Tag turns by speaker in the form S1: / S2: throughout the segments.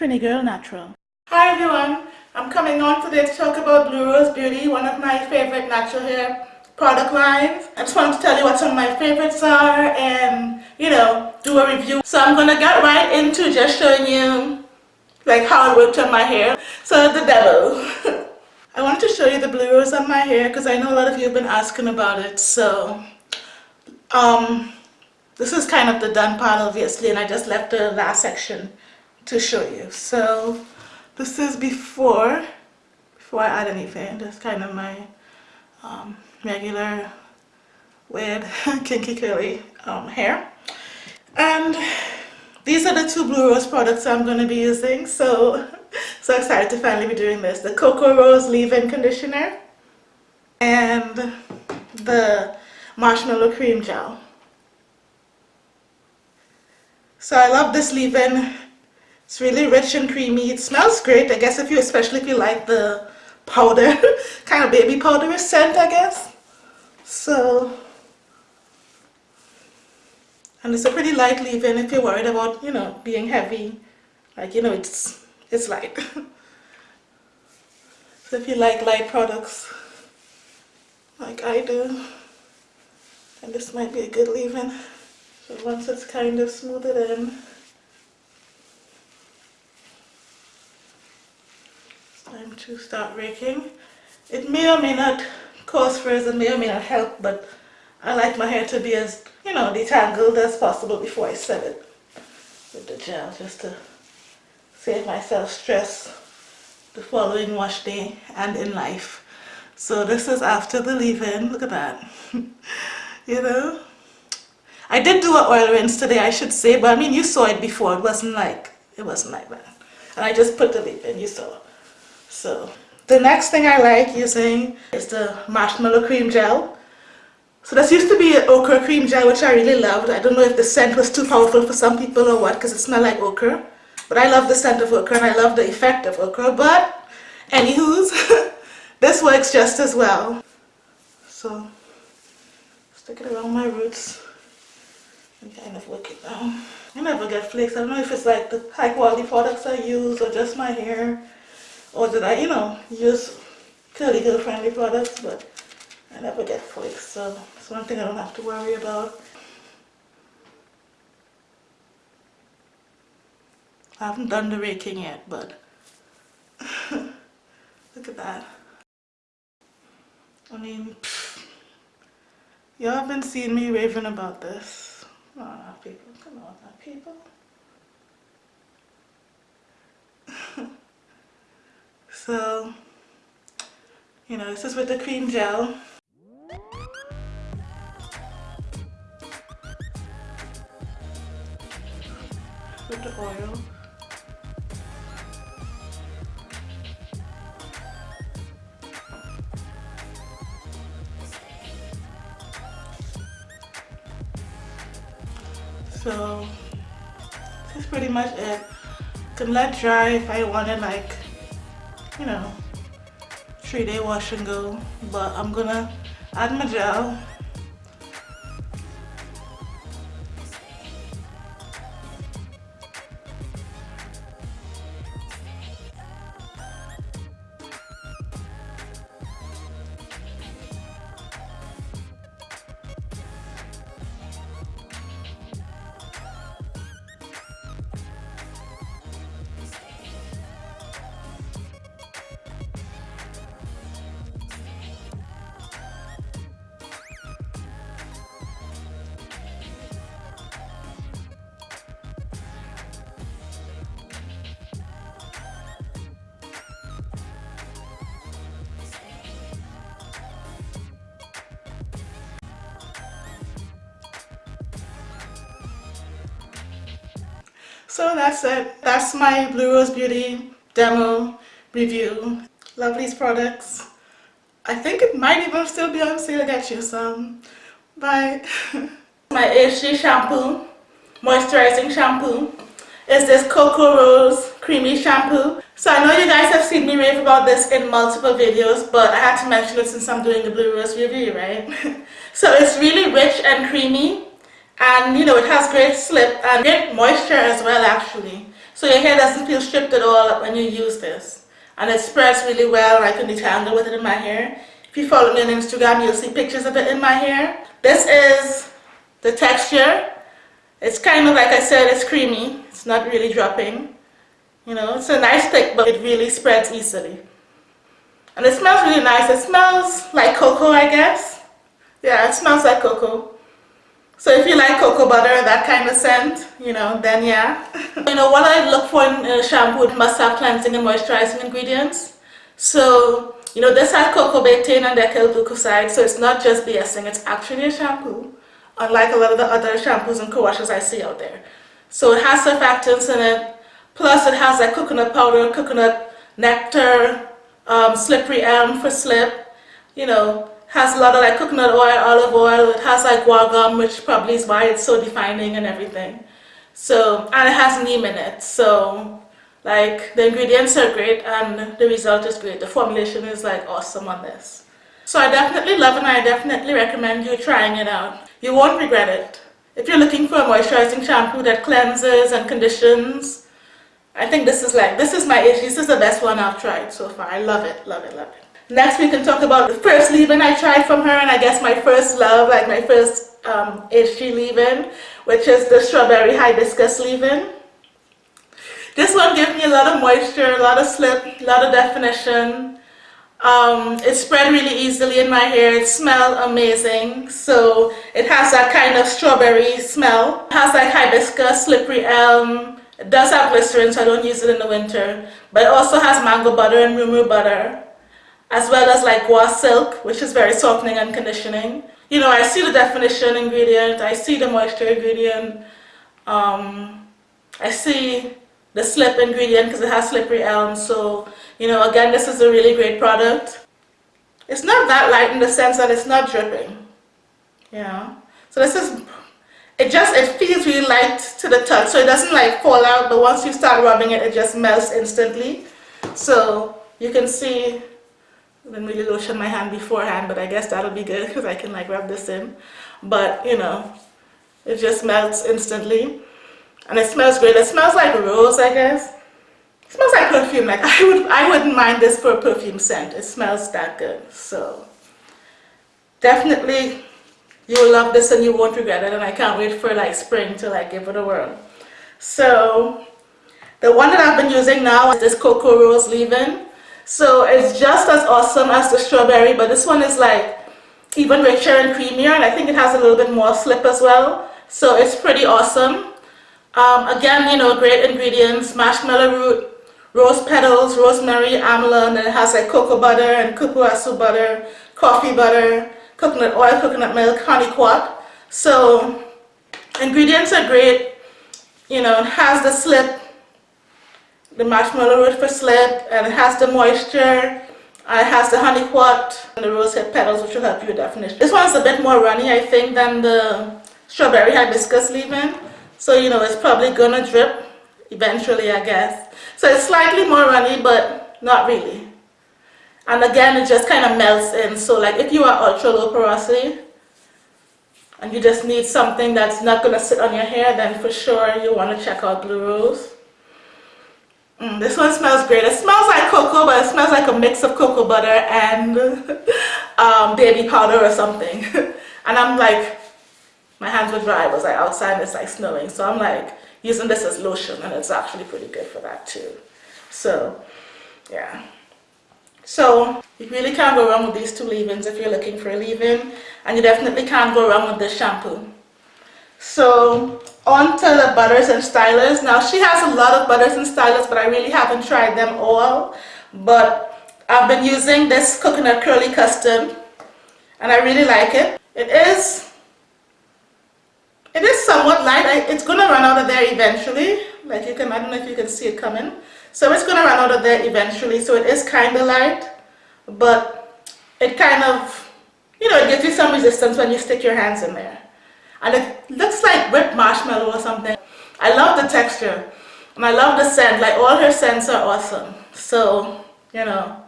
S1: Trini Girl Natural. Hi everyone, I'm coming on today to talk about Blue Rose Beauty, one of my favorite natural hair product lines. I just wanted to tell you what some of my favorites are and, you know, do a review. So I'm gonna get right into just showing you like how it worked on my hair. So the devil. I wanted to show you the Blue Rose on my hair because I know a lot of you have been asking about it. So, um, this is kind of the done part obviously and I just left the last section to show you. So this is before, before I add anything. That's kind of my um, regular weird kinky curly um, hair. And these are the two Blue Rose products I'm going to be using. So, so excited to finally be doing this. The Cocoa Rose Leave-In Conditioner and the Marshmallow Cream Gel. So I love this leave-in. It's really rich and creamy. It smells great. I guess if you, especially if you like the powder, kind of baby powder scent, I guess. So, and it's a pretty light leave-in if you're worried about, you know, being heavy. Like, you know, it's, it's light. so if you like light products, like I do, then this might be a good leave-in. So once it's kind of smoothed in, time to start raking. It may or may not cause frizz and may or may not help, but I like my hair to be as, you know, detangled as possible before I set it with the gel, just to save myself stress the following wash day and in life. So this is after the leave-in, look at that, you know. I did do an oil rinse today, I should say, but I mean, you saw it before. It wasn't like, it wasn't like that. And I just put the leave in, you saw. So, the next thing I like using is the marshmallow cream gel. So this used to be an okra cream gel, which I really loved. I don't know if the scent was too powerful for some people or what, because it smelled like okra. But I love the scent of okra and I love the effect of okra. But, anywho's, this works just as well. So, stick it around my roots and kind of work it down. I never get flakes. I don't know if it's like the high quality products I use or just my hair or did I, you know, use curly girl friendly products but I never get flakes so it's one thing I don't have to worry about. I haven't done the raking yet but look at that. I mean, y'all have been seeing me raving about this. On people. Come on people. So, you know, this is with the cream gel. With the oil. so this is pretty much it can let dry if I want like you know three day wash and go but I'm gonna add my gel So that's it. That's my Blue Rose Beauty demo review. Love these products. I think it might even still be on sale. Get you some. Bye. my HG shampoo, moisturizing shampoo, is this Cocoa Rose Creamy Shampoo. So I know you guys have seen me rave about this in multiple videos, but I had to mention it since I'm doing the Blue Rose review, right? so it's really rich and creamy and you know it has great slip and great moisture as well actually So your hair doesn't feel stripped at all when you use this. And it spreads really well. I can detangle with it in my hair. If you follow me on Instagram, you'll see pictures of it in my hair. This is the texture. It's kind of, like I said, it's creamy. It's not really dropping. You know, it's a nice thick, but it really spreads easily. And it smells really nice. It smells like cocoa, I guess. Yeah, it smells like cocoa. So if you like cocoa butter, that kind of scent, you know, then yeah. you know, what I look for in a shampoo, it must have cleansing and moisturizing ingredients. So, you know, this has coco betaine and decyl glucoside, so it's not just BSing, it's actually a shampoo, unlike a lot of the other shampoos and co-washes I see out there. So it has surfactants in it, plus it has like coconut powder, coconut nectar, um, slippery elm for slip, you know, has a lot of like coconut oil, olive oil, it has like gum, which probably is why it's so defining and everything. So, and it has neem in it, so like the ingredients are great and the result is great. The formulation is like awesome on this. So I definitely love it and I definitely recommend you trying it out. You won't regret it. If you're looking for a moisturizing shampoo that cleanses and conditions, I think this is like, this is my issue. This is the best one I've tried so far. I love it, love it, love it. Next we can talk about the first leave-in I tried from her and I guess my first love, like my first um, HG leave-in, which is the strawberry hibiscus leave-in. This one gives me a lot of moisture, a lot of slip, a lot of definition. Um, it spread really easily in my hair. It smelled amazing. So it has that kind of strawberry smell. It has like hibiscus, slippery elm. It does have glycerin, so I don't use it in the winter. But it also has mango butter and rumu butter as well as like guar silk, which is very softening and conditioning. You know, I see the definition ingredient, I see the moisture ingredient, um, I see the slip ingredient because it has slippery elm. So, you know, again, this is a really great product. It's not that light in the sense that it's not dripping, Yeah. So this is, it just, it feels really light to the touch. So it doesn't like fall out, but once you start rubbing it, it just melts instantly. So you can see didn't really lotion my hand beforehand, but I guess that'll be good because I can like rub this in. But you know, it just melts instantly. And it smells great. It smells like rose, I guess. It smells like perfume. Like I would I wouldn't mind this for a perfume scent. It smells that good. So definitely you'll love this and you won't regret it and I can't wait for like spring to like give it a whirl. So the one that I've been using now is this Cocoa Rose Leave-In. So it's just as awesome as the strawberry, but this one is like even richer and creamier, and I think it has a little bit more slip as well. So it's pretty awesome. Um, again, you know, great ingredients, marshmallow root, rose petals, rosemary, amla, and then it has like cocoa butter and cupuaçu butter, coffee butter, coconut oil, coconut milk, honey quat. So ingredients are great. You know, it has the slip the marshmallow root for slip and it has the moisture uh, it has the honey quat and the rosehip petals which will help you definition. This one's a bit more runny I think than the strawberry hibiscus leave-in so you know it's probably gonna drip eventually I guess. So it's slightly more runny but not really. And again it just kind of melts in so like if you are ultra low porosity and you just need something that's not to sit on your hair then for sure you want to check out Blue Rose. Mm, this one smells great. It smells like cocoa, but it smells like a mix of cocoa butter and um, baby powder or something. and I'm like, my hands were dry. It was like outside and it's like snowing. So I'm like using this as lotion and it's actually pretty good for that too. So, yeah. So, you really can't go wrong with these two leave-ins if you're looking for a leave-in. And you definitely can't go wrong with this shampoo. So, on to the butters and stylers. Now she has a lot of butters and stylers, but I really haven't tried them all. But I've been using this coconut curly custard and I really like it. It is, it is somewhat light. I, it's going to run out of there eventually. Like you can, I don't know if you can see it coming. So it's going to run out of there eventually. So it is kind of light, but it kind of, you know, it gives you some resistance when you stick your hands in there and it looks like whipped marshmallow or something. I love the texture and I love the scent, like all her scents are awesome. So, you know,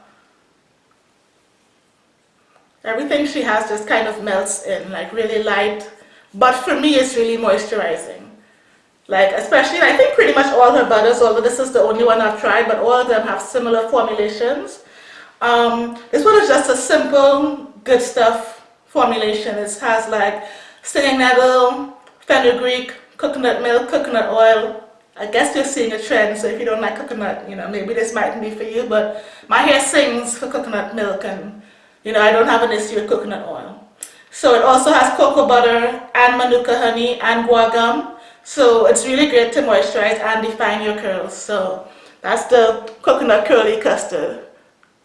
S1: everything she has just kind of melts in, like really light. But for me, it's really moisturizing. Like especially, I think pretty much all her butters, although this is the only one I've tried, but all of them have similar formulations. Um, this one is just a simple, good stuff formulation. It has like stinging nettle, fenugreek, coconut milk, coconut oil. I guess you're seeing a trend, so if you don't like coconut, you know, maybe this mightn't be for you, but my hair sings for coconut milk and, you know, I don't have an issue with coconut oil. So it also has cocoa butter and manuka honey and guar gum. So it's really great to moisturize and define your curls. So that's the coconut curly custard.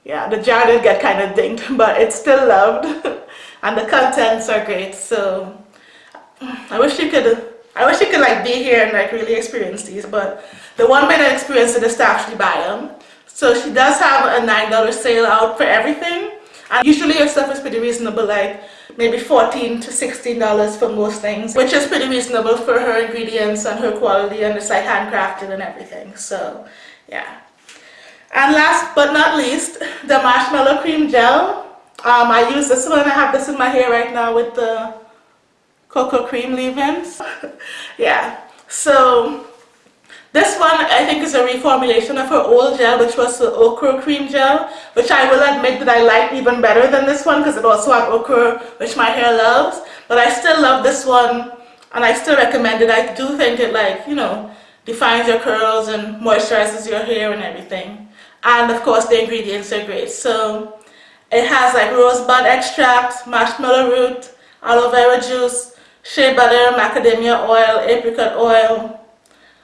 S1: Yeah, the jar did get kind of dinged, but it's still loved. and the contents are great. So I wish you could, I wish you could like be here and like really experience these. But the one way to experience it is to actually buy them. So she does have a $9 sale out for everything. And usually your stuff is pretty reasonable, like maybe 14 to 16 dollars for most things which is pretty reasonable for her ingredients and her quality and it's like handcrafted and everything so yeah and last but not least the marshmallow cream gel um, I use this one I have this in my hair right now with the cocoa cream leave-ins yeah. So this one I think is a reformulation of her old gel which was the okra cream gel which I will admit that I like even better than this one because it also had okra which my hair loves. But I still love this one and I still recommend it. I do think it like you know defines your curls and moisturizes your hair and everything. And of course the ingredients are great. So it has like rosebud extract, marshmallow root, aloe vera juice, shea butter, macadamia oil, apricot oil,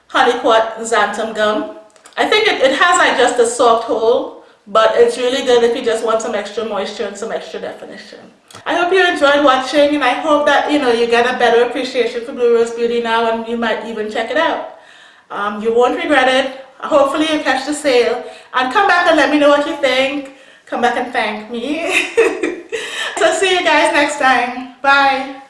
S1: Honeyquat xanthan gum. I think it, it has like just a soft hold, but it's really good if you just want some extra moisture and some extra definition. I hope you enjoyed watching and I hope that you know you get a better appreciation for Blue Rose Beauty now and you might even check it out. Um, you won't regret it. Hopefully you catch the sale and come back and let me know what you think. Come back and thank me. so see you guys next time. Bye.